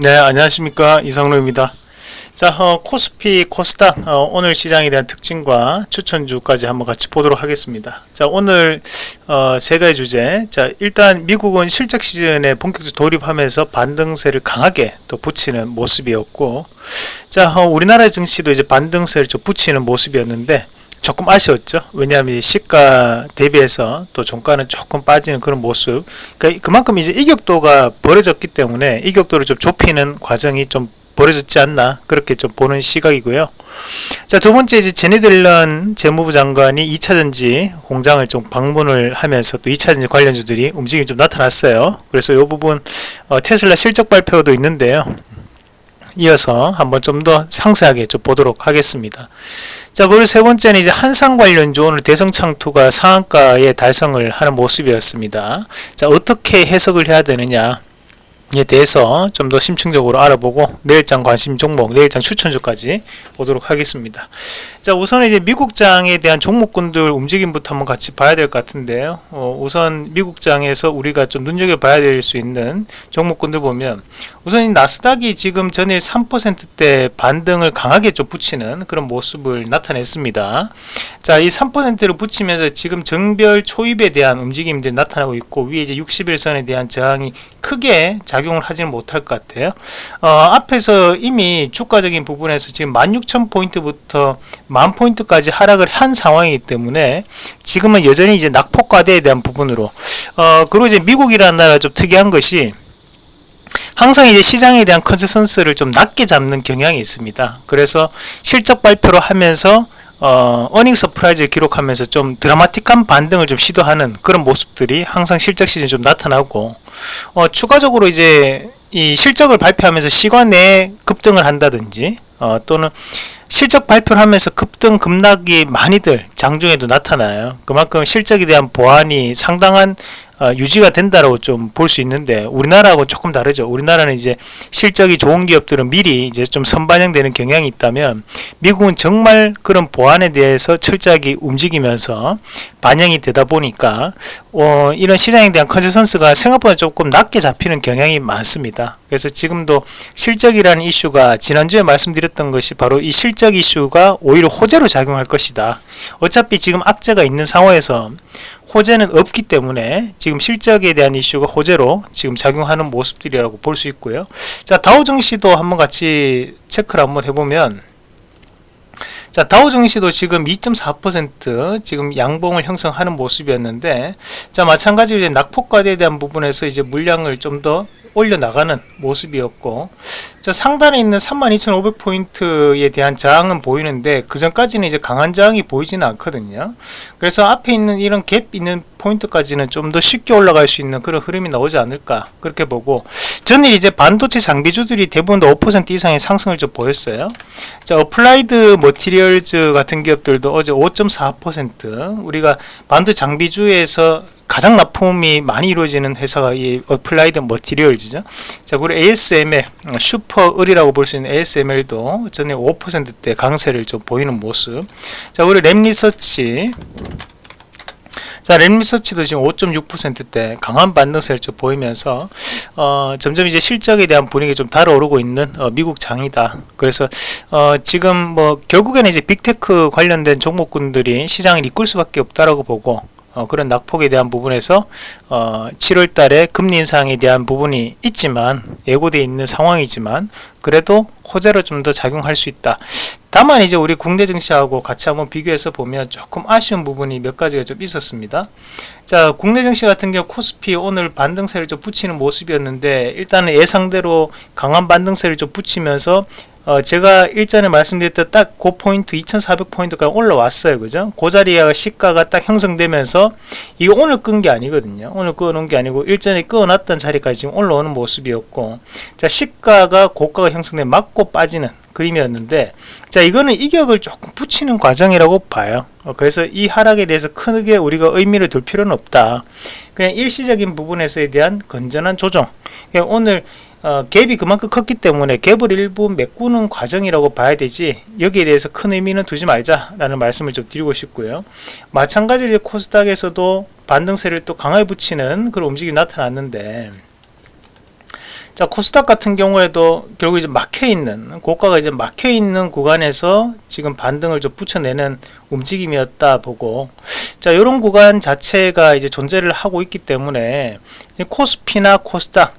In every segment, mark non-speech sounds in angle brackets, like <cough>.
네 안녕하십니까. 이상로입니다. 자 어, 코스피 코스닥 어, 오늘 시장에 대한 특징과 추천주까지 한번 같이 보도록 하겠습니다. 자 오늘 어, 세 가지 주제. 자 일단 미국은 실적 시즌에 본격적으로 돌입하면서 반등세를 강하게 또 붙이는 모습이었고 자 어, 우리나라 증시도 이제 반등세를 좀 붙이는 모습이었는데 조금 아쉬웠죠. 왜냐하면 시가 대비해서 또 종가는 조금 빠지는 그런 모습. 그러니까 그만큼 이제 이격도가 벌어졌기 때문에 이격도를 좀 좁히는 과정이 좀 벌어졌지 않나 그렇게 좀 보는 시각이고요. 자, 두 번째 이제 제네들런 재무부 장관이 2차전지 공장을 좀 방문을 하면서 또 2차전지 관련주들이 움직임이 좀 나타났어요. 그래서 이 부분 어, 테슬라 실적 발표도 있는데요. 이어서 한번 좀 더 상세하게 좀 보도록 하겠습니다. 자, 그리고 세 번째는 이제 한상 관련주 오늘 대성창투가 상한가에 달성을 하는 모습이었습니다. 자, 어떻게 해석을 해야 되느냐? 에 대해서 좀 더 심층적으로 알아보고 내일장 관심 종목, 내일장 추천주까지 보도록 하겠습니다. 자 우선 이제 미국장에 대한 종목군들 움직임부터 한번 같이 봐야 될 것 같은데요. 어, 우선 미국장에서 우리가 좀 눈여겨봐야 될 수 있는 종목군들 보면 우선 이 나스닥이 지금 전일 3%대 반등을 강하게 좀 붙이는 그런 모습을 나타냈습니다. 자, 이 3%를 붙이면서 지금 정배열 초입에 대한 움직임들이 나타나고 있고 위에 이제 60일선에 대한 저항이 크게 작용을 하지는 못할 것 같아요. 어, 앞에서 이미 주가적인 부분에서 지금 16,000포인트부터 만 포인트까지 하락을 한 상황이기 때문에 지금은 여전히 이제 낙폭과대에 대한 부분으로 어, 그리고 이제 미국이라는 나라가 좀 특이한 것이 항상 이제 시장에 대한 컨센서스를 좀 낮게 잡는 경향이 있습니다. 그래서 실적 발표를 하면서 어, earning surprise를 기록하면서 좀 드라마틱한 반등을 좀 시도하는 그런 모습들이 항상 실적 시즌 좀 나타나고 어, 추가적으로 이제 이 실적을 발표하면서 시간 외에 급등을 한다든지 어, 또는 실적 발표를 하면서 급등 급락이 많이들 장중에도 나타나요. 그만큼 실적에 대한 보안이 상당한 어, 유지가 된다라고 좀 볼 수 있는데 우리나라하고 조금 다르죠. 우리나라는 이제 실적이 좋은 기업들은 미리 이제 좀 선반영되는 경향이 있다면 미국은 정말 그런 보안에 대해서 철저하게 움직이면서 반영이 되다 보니까 어, 이런 시장에 대한 consensus가 생각보다 조금 낮게 잡히는 경향이 많습니다. 그래서 지금도 실적이라는 이슈가 지난주에 말씀드렸던 것이 바로 이 실적 이슈가 오히려 호재로 작용할 것이다. 어차피 지금 악재가 있는 상황에서 호재는 없기 때문에 지금 실적에 대한 이슈가 호재로 지금 작용하는 모습들이라고 볼 수 있고요. 자 다우 증시도 한번 같이 체크를 한번 해보면 자 다우 증시도 지금 2.4% 지금 양봉을 형성하는 모습이었는데 자 마찬가지로 낙폭과대에 대한 부분에서 이제 물량을 좀 더 올려 나가는 모습이었고 자, 상단에 있는 32,500포인트에 대한 저항은 보이는데 그 전까지는 이제 강한 저항이 보이지는 않거든요. 그래서 앞에 있는 이런 갭 있는 포인트까지는 좀 더 쉽게 올라갈 수 있는 그런 흐름이 나오지 않을까 그렇게 보고 전일 이제 반도체 장비주들이 대부분 다 5% 이상의 상승을 좀 보였어요. 자, 어플라이드 머티리얼즈 같은 기업들도 어제 5.4% 우리가 반도체 장비주에서 가장 납품이 많이 이루어지는 회사가 이 어플라이드 머티리얼즈죠. 자, 그리고 ASML 슈퍼 을이라고 볼 수 있는 ASML도 전에 5%대 강세를 좀 보이는 모습. 자, 우리 램리서치 자, 램리서치도 지금 5.6%대 강한 반등세를 좀 보이면서 어, 점점 이제 실적에 대한 분위기 좀 달아오르고 있는 어, 미국 장이다. 그래서 어, 지금 뭐 결국에는 이제 빅테크 관련된 종목군들이 시장을 이끌 수밖에 없다라고 보고 어, 그런 낙폭에 대한 부분에서 어, 7월 달에 금리 인상에 대한 부분이 있지만 예고되어 있는 상황이지만 그래도 호재로 좀 더 작용할 수 있다. 다만 이제 우리 국내 증시하고 같이 한번 비교해서 보면 조금 아쉬운 부분이 몇 가지가 좀 있었습니다. 자, 국내 증시 같은 경우 코스피 오늘 반등세를 좀 붙이는 모습이었는데 일단은 예상대로 강한 반등세를 좀 붙이면서 어, 제가 일전에 말씀드렸던 딱 그 포인트 2400포인트까지 올라왔어요. 그죠? 그 자리에 시가가 딱 형성되면서 이거 오늘 끈 게 아니거든요. 오늘 끊어놓은 게 아니고 일전에 끊어놨던 자리까지 지금 올라오는 모습이었고 자 시가가 고가가 형성돼 맞고 빠지는 그림이었는데 자 이거는 이격을 조금 붙이는 과정이라고 봐요. 어, 그래서 이 하락에 대해서 크게 우리가 의미를 둘 필요는 없다. 그냥 일시적인 부분에서에 대한 건전한 조정. 오늘 어, 갭이 그만큼 컸기 때문에 갭을 일부 메꾸는 과정이라고 봐야 되지 여기에 대해서 큰 의미는 두지 말자라는 말씀을 좀 드리고 싶고요. 마찬가지로 코스닥에서도 반등세를 또 강하게 붙이는 그런 움직임이 나타났는데 자 코스닥 같은 경우에도 결국 이제 막혀 있는 고가가 이제 막혀 있는 구간에서 지금 반등을 좀 붙여내는 움직임이었다 보고 자 이런 구간 자체가 이제 존재를 하고 있기 때문에 코스피나 코스닥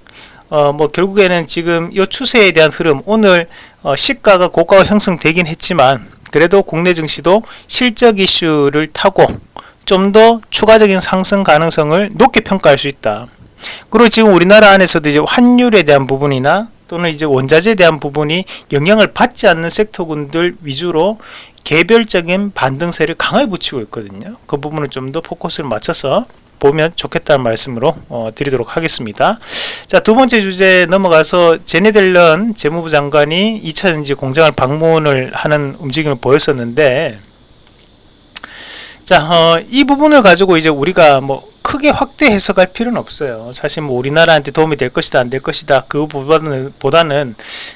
어 뭐 결국에는 지금 이 추세에 대한 흐름 오늘 어 시가가 고가가 형성되긴 했지만 그래도 국내 증시도 실적 이슈를 타고 좀 더 추가적인 상승 가능성을 높게 평가할 수 있다. 그리고 지금 우리나라 안에서도 이제 환율에 대한 부분이나 또는 이제 원자재에 대한 부분이 영향을 받지 않는 섹터군들 위주로 개별적인 반등세를 강하게 붙이고 있거든요. 그 부분을 좀 더 포커스를 맞춰서 보면 좋겠다는 말씀으로 어, 드리도록 하겠습니다. 자, 두 번째 주제 넘어가서 제네델런 재무부 장관이 2차전지 공장을 방문을 하는 움직임을 보였었는데 자, 어, 이 부분을 가지고 이제 우리가 뭐 크게 확대 해석할 필요는 없어요. 사실 뭐 우리나라한테 도움이 될 것이다, 안 될 것이다. 그보다는 보다는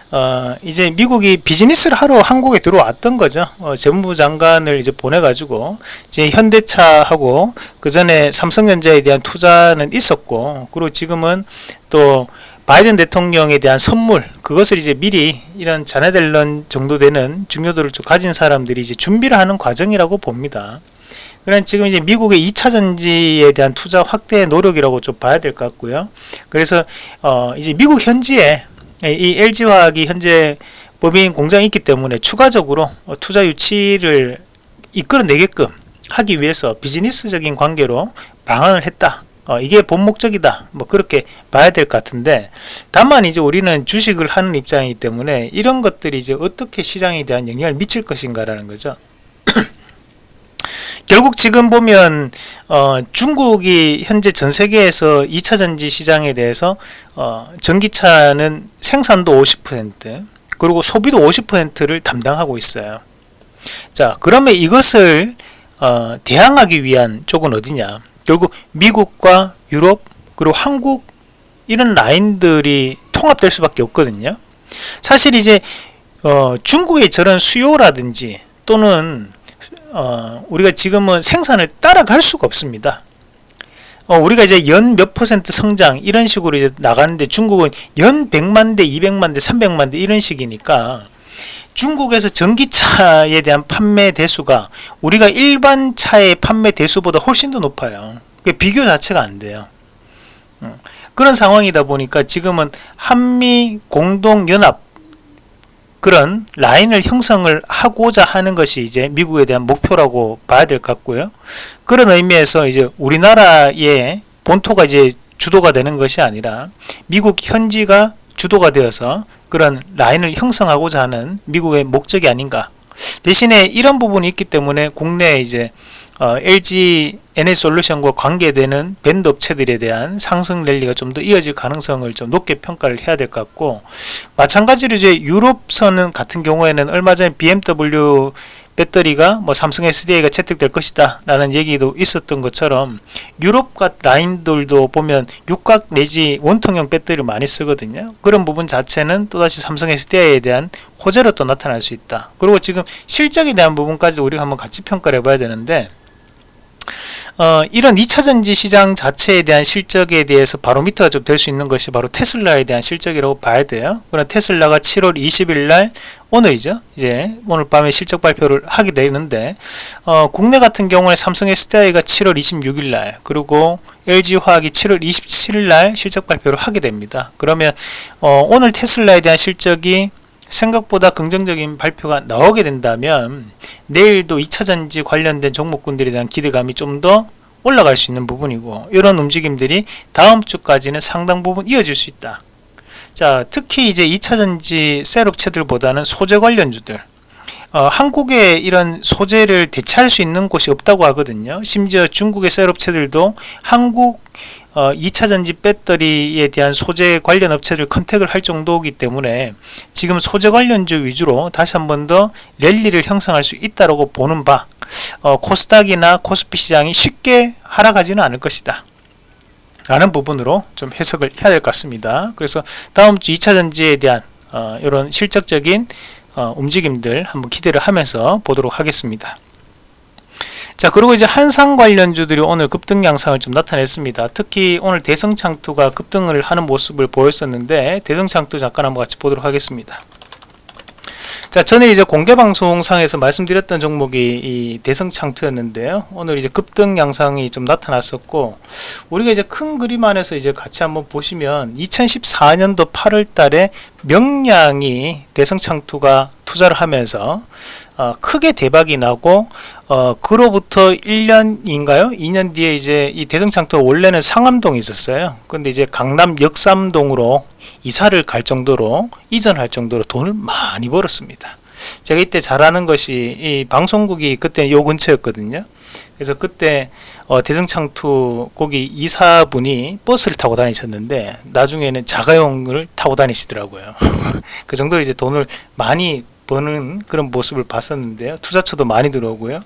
어, 이제 미국이 비즈니스를 하러 한국에 들어왔던 거죠. 어, 재무부 장관을 이제 보내가지고 이제 현대차하고 그 전에 삼성전자에 대한 투자는 있었고, 그리고 지금은 또 바이든 대통령에 대한 선물 그것을 이제 미리 이런 자네델런 정도 되는 중요도를 좀 가진 사람들이 이제 준비를 하는 과정이라고 봅니다. 그런 지금 이제 미국의 2차 전지에 대한 투자 확대 노력이라고 좀 봐야 될 것 같고요. 그래서 어 이제 미국 현지에 이 LG화학이 현재 법인 공장이 있기 때문에 추가적으로 투자 유치를 이끌어내게끔 하기 위해서 비즈니스적인 관계로 방안을 했다. 어, 이게 본 목적이다. 뭐 그렇게 봐야 될 것 같은데 다만 이제 우리는 주식을 하는 입장이기 때문에 이런 것들이 이제 어떻게 시장에 대한 영향을 미칠 것인가 라는 거죠. 결국 지금 보면 어, 중국이 현재 전 세계에서 2차 전지 시장에 대해서 어, 전기차는 생산도 50% 그리고 소비도 50%를 담당하고 있어요. 자, 그러면 이것을 어, 대항하기 위한 쪽은 어디냐? 결국 미국과 유럽 그리고 한국 이런 라인들이 통합될 수밖에 없거든요. 사실 이제 어, 중국의 저런 수요라든지 또는 어, 우리가 지금은 생산을 따라갈 수가 없습니다. 어, 우리가 이제 연 몇 퍼센트 성장 이런 식으로 이제 나가는데 중국은 연 100만 대, 200만 대, 300만 대 이런 식이니까 중국에서 전기차에 대한 판매 대수가 우리가 일반 차의 판매 대수보다 훨씬 더 높아요. 비교 자체가 안 돼요. 어, 그런 상황이다 보니까 지금은 한미 공동연합 그런 라인을 형성을 하고자 하는 것이 이제 미국에 대한 목표라고 봐야 될 것 같고요. 그런 의미에서 이제 우리나라의 본토가 이제 주도가 되는 것이 아니라 미국 현지가 주도가 되어서 그런 라인을 형성하고자 하는 미국의 목적이 아닌가. 대신에 이런 부분이 있기 때문에 국내에 이제 어, LG NH솔루션과 관계되는 밴드 업체들에 대한 상승 랠리가 좀 더 이어질 가능성을 좀 높게 평가를 해야 될 것 같고 마찬가지로 이제 유럽선은 같은 경우에는 얼마 전에 BMW 배터리가 뭐 삼성 SDI가 채택될 것이다 라는 얘기도 있었던 것처럼 유럽 과 라인들도 보면 육각 내지 원통형 배터리를 많이 쓰거든요. 그런 부분 자체는 또다시 삼성 SDI에 대한 호재로 또 나타날 수 있다. 그리고 지금 실적에 대한 부분까지 우리가 한번 같이 평가를 해봐야 되는데 어, 이런 2차전지 시장 자체에 대한 실적에 대해서 바로미터가 좀 될 수 있는 것이 바로 테슬라에 대한 실적이라고 봐야 돼요. 그럼 테슬라가 7월 20일 날 오늘이죠. 이제 오늘 밤에 실적 발표를 하게 되는데 어, 국내 같은 경우에 삼성 SDI가 7월 26일 날 그리고 LG화학이 7월 27일 날 실적 발표를 하게 됩니다. 그러면 어, 오늘 테슬라에 대한 실적이 생각보다 긍정적인 발표가 나오게 된다면 내일도 2차전지 관련된 종목군들에 대한 기대감이 좀 더 올라갈 수 있는 부분이고 이런 움직임들이 다음 주까지는 상당 부분 이어질 수 있다. 자, 특히 이제 2차전지 셀업체들보다는 소재 관련주들 어, 한국에 이런 소재를 대체할 수 있는 곳이 없다고 하거든요. 심지어 중국의 셀 업체들도 한국 어, 2차 전지 배터리에 대한 소재 관련 업체를 컨택을 할 정도이기 때문에 지금 소재 관련주 위주로 다시 한 번 더 랠리를 형성할 수 있다고 보는 바 어, 코스닥이나 코스피 시장이 쉽게 하락하지는 않을 것이다. 라는 부분으로 좀 해석을 해야 될 것 같습니다. 그래서 다음 주 2차 전지에 대한 어, 이런 실적적인 어, 움직임들 한번 기대를 하면서 보도록 하겠습니다. 자 그리고 이제 한상 관련주들이 오늘 급등 양상을 좀 나타냈습니다. 특히 오늘 대성창투가 급등을 하는 모습을 보였었는데 대성창투 잠깐 한번 같이 보도록 하겠습니다. 자, 전에 이제 공개 방송상에서 말씀드렸던 종목이 이 대성창투였는데요. 오늘 이제 급등 양상이 좀 나타났었고, 우리가 이제 큰 그림 안에서 이제 같이 한번 보시면 2014년도 8월 달에 명량이 대성창투가 투자를 하면서 어, 크게 대박이 나고 어, 그로부터 1년인가요? 2년 뒤에 이제 이 대성창투가 원래는 상암동에 있었어요. 근데 이제 강남 역삼동으로 이사를 갈 정도로 이전할 정도로 돈을 많이 벌었습니다. 제가 이때 잘하는 것이 이 방송국이 그때 요 근처였거든요. 그래서 그때 어, 대성창투 거기 이사분이 버스를 타고 다니셨는데 나중에는 자가용을 타고 다니시더라고요. <laughs> 그 정도로 이제 돈을 많이 버는 그런 모습을 봤었는데요. 투자처도 많이 들어오고요.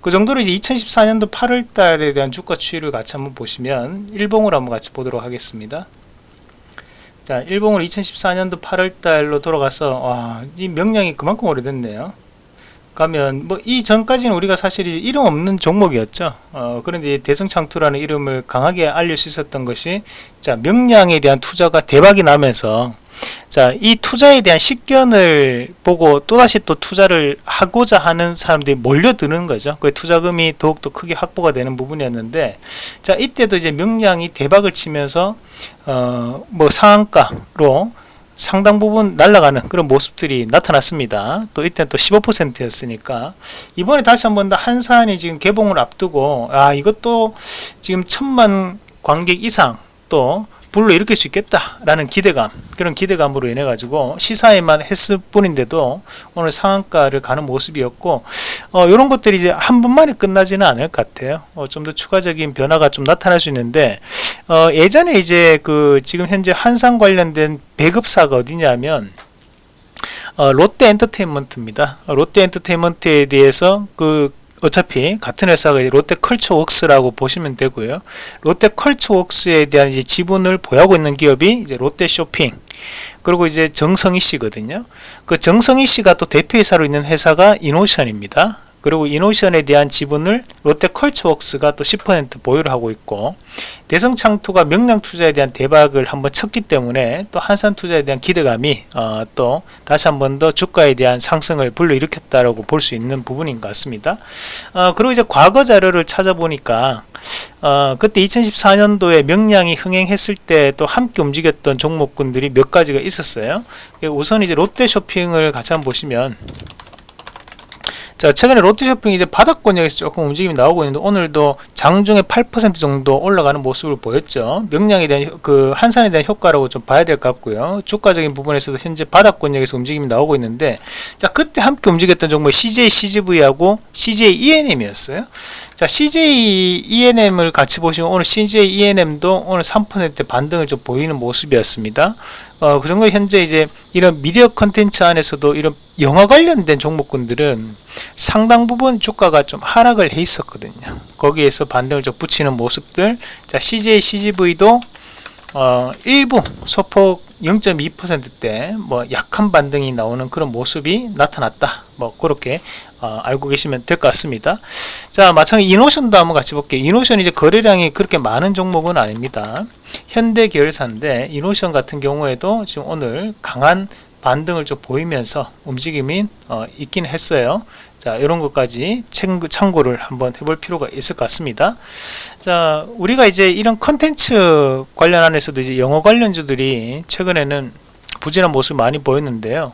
그 정도로 이제 2014년도 8월 달에 대한 주가 추이를 같이 한번 보시면 일봉으로 한번 같이 보도록 하겠습니다. 자, 일봉으로 2014년도 8월 달로 돌아가서 와, 이 명량이 그만큼 오래됐네요. 가면 뭐 이 전까지는 우리가 사실 이름 없는 종목이었죠. 어, 그런데 대성창투라는 이름을 강하게 알릴 수 있었던 것이 자 명량에 대한 투자가 대박이 나면서 자, 이 투자에 대한 식견을 보고 또다시 또 투자를 하고자 하는 사람들이 몰려드는 거죠. 그 투자금이 더욱더 크게 확보가 되는 부분이었는데, 자, 이때도 이제 명량이 대박을 치면서, 어, 뭐 상한가로 상당 부분 날아가는 그런 모습들이 나타났습니다. 또 이때 또 15%였으니까 이번에 다시 한번 더 한산이 지금 개봉을 앞두고 아 이것도 지금 천만 관객 이상 또 불러 일으킬 수 있겠다라는 기대감 그런 기대감으로 인해 가지고 시사에만 했을 뿐인데도 오늘 상한가를 가는 모습이었고 어, 이런 것들이 이제 한 번만에 끝나지는 않을 것 같아요. 어, 좀 더 추가적인 변화가 좀 나타날 수 있는데 어, 예전에 이제 그 지금 현재 한산 관련된 배급사가 어디냐면 어, 롯데 엔터테인먼트입니다. 롯데 엔터테인먼트에 대해서 그 어차피 같은 회사가 롯데 컬처웍스라고 보시면 되고요. 롯데 컬처웍스에 대한 이제 지분을 보유하고 있는 기업이 이제 롯데 쇼핑 그리고 이제 정성이 씨거든요. 그 정성이 씨가 또 대표이사로 있는 회사가 이노션입니다. 그리고 이노션에 대한 지분을 롯데 컬처웍스가 또 10% 보유를 하고 있고 대성창투가 명량투자에 대한 대박을 한번 쳤기 때문에 또 한산투자에 대한 기대감이 어, 또 다시 한번 더 주가에 대한 상승을 불러일으켰다라고 볼 수 있는 부분인 것 같습니다. 어, 그리고 이제 과거 자료를 찾아보니까 어, 그때 2014년도에 명량이 흥행했을 때 또 함께 움직였던 종목군들이 몇 가지가 있었어요. 우선 이제 롯데쇼핑을 같이 한번 보시면 자 최근에 롯데쇼핑이 이제 바닥권 역에서 조금 움직임이 나오고 있는데 오늘도 장중에 8% 정도 올라가는 모습을 보였죠. 명량에 대한 그 한산에 대한 효과라고 좀 봐야 될 것 같고요. 주가적인 부분에서도 현재 바닥권 역에서 움직임이 나오고 있는데 자 그때 함께 움직였던 종목이 CJ CGV하고 CJ ENM이었어요. 자 CJ ENM을 같이 보시면 오늘 CJ ENM도 오늘 3% 반등을 좀 보이는 모습이었습니다 어, 그 정도 현재 이제 이런 미디어 컨텐츠 안에서도 이런 영화 관련된 종목군들은 상당 부분 주가가 좀 하락을 해 있었거든요. 거기에서 반등을 좀 붙이는 모습들. 자, CJ, CGV도 어, 일부 소폭 0.2%대 뭐 약한 반등이 나오는 그런 모습이 나타났다. 뭐 그렇게 어, 알고 계시면 될 것 같습니다. 자, 마찬가지 이노션도 한번 같이 볼게요. 이노션 이제 거래량이 그렇게 많은 종목은 아닙니다. 현대 계열사인데 이노션 같은 경우에도 지금 오늘 강한 반등을 좀 보이면서 움직임이 어, 있긴 했어요. 자, 이런 것까지 참고를 한번 해볼 필요가 있을 것 같습니다. 자, 우리가 이제 이런 컨텐츠 관련 안에서도 이제 영어 관련주들이 최근에는 부진한 모습 많이 보였는데요.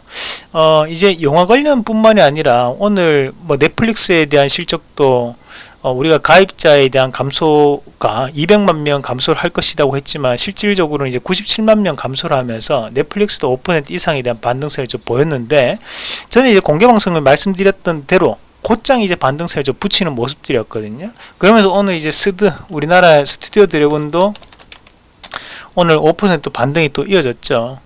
어, 이제 영화 관련 뿐만이 아니라 오늘 뭐 넷플릭스에 대한 실적도 어, 우리가 가입자에 대한 감소가 200만 명 감소를 할 것이라고 했지만 실질적으로는 이제 97만 명 감소를 하면서 넷플릭스도 5% 이상에 대한 반등세를 좀 보였는데 저는 이제 공개 방송을 말씀드렸던 대로 곧장 이제 반등세를 좀 붙이는 모습들이었거든요. 그러면서 오늘 이제 스드 우리나라 스튜디오 드래곤도 오늘 5% 반등이 또 이어졌죠.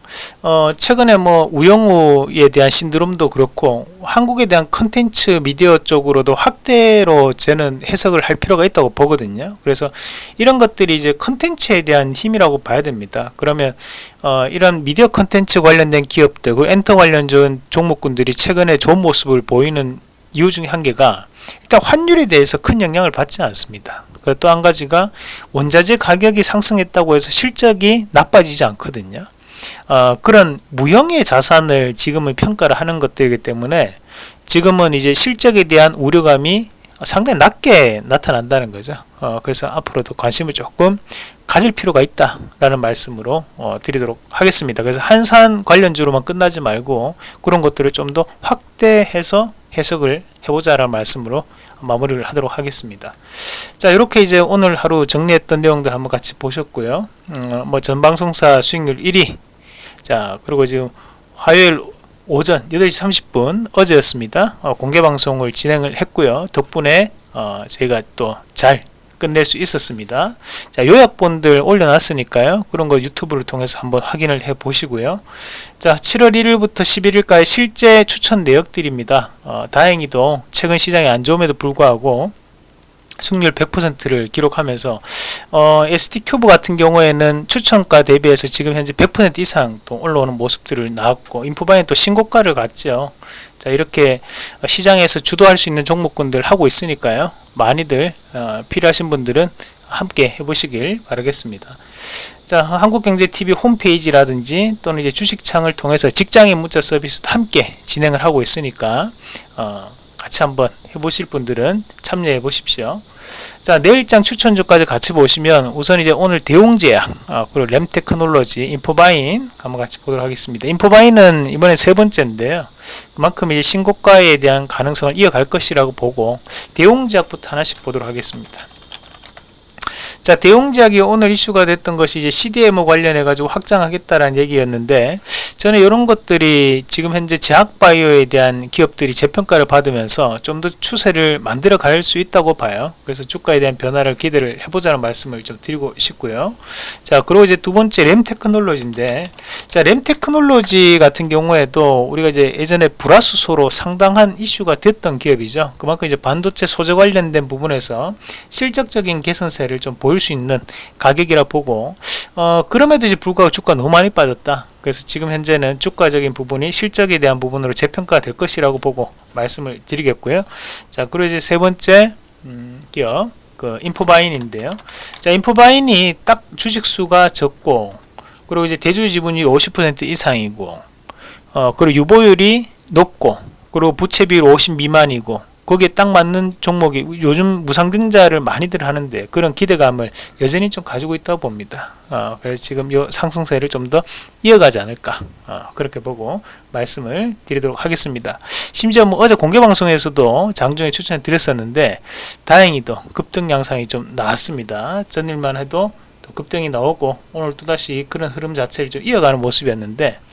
어, 최근에 뭐 우영우에 대한 신드롬도 그렇고 한국에 대한 컨텐츠 미디어 쪽으로도 확대로 저는 해석을 할 필요가 있다고 보거든요. 그래서 이런 것들이 이제 컨텐츠에 대한 힘이라고 봐야 됩니다. 그러면 어, 이런 미디어 컨텐츠 관련된 기업들, 그 엔터 관련된 종목군들이 최근에 좋은 모습을 보이는 이유 중에 한 개가 일단 환율에 대해서 큰 영향을 받지 않습니다. 또 한 가지가 원자재 가격이 상승했다고 해서 실적이 나빠지지 않거든요. 어, 그런 무형의 자산을 지금은 평가를 하는 것들이기 때문에 지금은 이제 실적에 대한 우려감이 상당히 낮게 나타난다는 거죠. 어, 그래서 앞으로도 관심을 조금 가질 필요가 있다라는 말씀으로 어, 드리도록 하겠습니다. 그래서 한산 관련주로만 끝나지 말고 그런 것들을 좀 더 확대해서 해석을 해보자라는 말씀으로 마무리를 하도록 하겠습니다. 자 이렇게 이제 오늘 하루 정리했던 내용들 한번 같이 보셨고요. 음, 뭐 전방송사 수익률 1위 자 그리고 지금 화요일 오전 8시 30분 어제였습니다. 어, 공개 방송을 진행을 했고요. 덕분에 어, 저희가 또 잘 끝낼 수 있었습니다. 자 요약본들 올려놨으니까요. 그런 거 유튜브를 통해서 한번 확인을 해 보시고요. 자 7월 1일부터 11일까지 실제 추천 내역들입니다. 어, 다행히도 최근 시장이 안 좋음에도 불구하고 승률 100%를 기록하면서 어, ST 큐브 같은 경우에는 추천가 대비해서 지금 현재 100% 이상 또 올라오는 모습들을 나왔고 인포바이는 또 신고가를 갔죠. 자 이렇게 시장에서 주도할 수 있는 종목군들 하고 있으니까요. 많이들 어, 필요하신 분들은 함께 해보시길 바라겠습니다. 자 한국경제TV 홈페이지라든지 또는 이제 주식창을 통해서 직장인 문자 서비스도 함께 진행을 하고 있으니까 어, 같이 한번 해보실 분들은 참여해 보십시오. 자 내일장 추천주까지 같이 보시면 우선 이제 오늘 대웅제약 어, 그리고 램테크놀로지 인포바인 한번 같이 보도록 하겠습니다. 인포바인은 이번에 세 번째인데요. 그만큼 이제 신고가에 대한 가능성을 이어갈 것이라고 보고 대웅제약부터 하나씩 보도록 하겠습니다. 자 대웅제약이 오늘 이슈가 됐던 것이 이제 CDMO 관련해 가지고 확장하겠다라는 얘기였는데 저는 이런 것들이 지금 현재 제약바이오에 대한 기업들이 재평가를 받으면서 좀 더 추세를 만들어 갈 수 있다고 봐요. 그래서 주가에 대한 변화를 기대를 해보자는 말씀을 좀 드리고 싶고요. 자, 그리고 이제 두 번째 램 테크놀로지인데, 자, 램 테크놀로지 같은 경우에도 우리가 이제 예전에 불화수소로 상당한 이슈가 됐던 기업이죠. 그만큼 이제 반도체 소재 관련된 부분에서 실적적인 개선세를 좀 보일 수 있는 가격이라 보고, 어, 그럼에도 이제 불구하고 주가 너무 많이 빠졌다. 그래서 지금 현재는 주가적인 부분이 실적에 대한 부분으로 재평가 될 것이라고 보고 말씀을 드리겠고요. 자, 그리고 이제 세 번째 음, 기업 그 인포바인인데요. 자, 인포바인이 딱 주식 수가 적고 그리고 이제 대주 지분율 50% 이상이고 어, 그리고 유보율이 높고 그리고 부채 비율 50 미만이고 거기에 딱 맞는 종목이 요즘 무상증자를 많이들 하는데 그런 기대감을 여전히 좀 가지고 있다고 봅니다. 어, 그래서 지금 요 상승세를 좀 더 이어가지 않을까 어, 그렇게 보고 말씀을 드리도록 하겠습니다. 심지어 뭐 어제 공개 방송에서도 장중에 추천을 드렸었는데 다행히도 급등 양상이 좀 나왔습니다. 전일만 해도 또 급등이 나오고 오늘 또다시 그런 흐름 자체를 좀 이어가는 모습이었는데 아,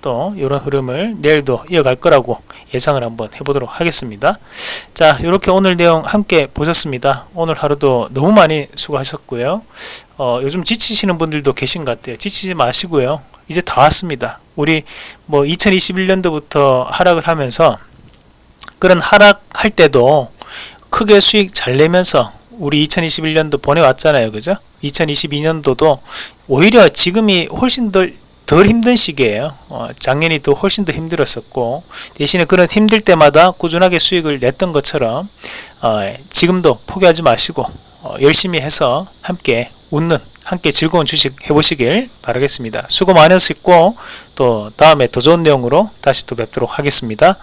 또 이런 흐름을 내일도 이어갈 거라고 예상을 한번 해보도록 하겠습니다. 자 이렇게 오늘 내용 함께 보셨습니다. 오늘 하루도 너무 많이 수고하셨고요. 어, 요즘 지치시는 분들도 계신 것 같아요. 지치지 마시고요. 이제 다 왔습니다. 우리 뭐 2021년도부터 하락을 하면서 그런 하락할 때도 크게 수익 잘 내면서 우리 2021년도 보내왔잖아요. 그죠? 2022년도도 오히려 지금이 훨씬 더 덜 힘든 시기에요. 어, 작년이 또 훨씬 더 힘들었었고 대신에 그런 힘들 때마다 꾸준하게 수익을 냈던 것처럼 어, 지금도 포기하지 마시고 어, 열심히 해서 함께 웃는 함께 즐거운 주식 해보시길 바라겠습니다. 수고 많으셨고 또 다음에 더 좋은 내용으로 다시 또 뵙도록 하겠습니다.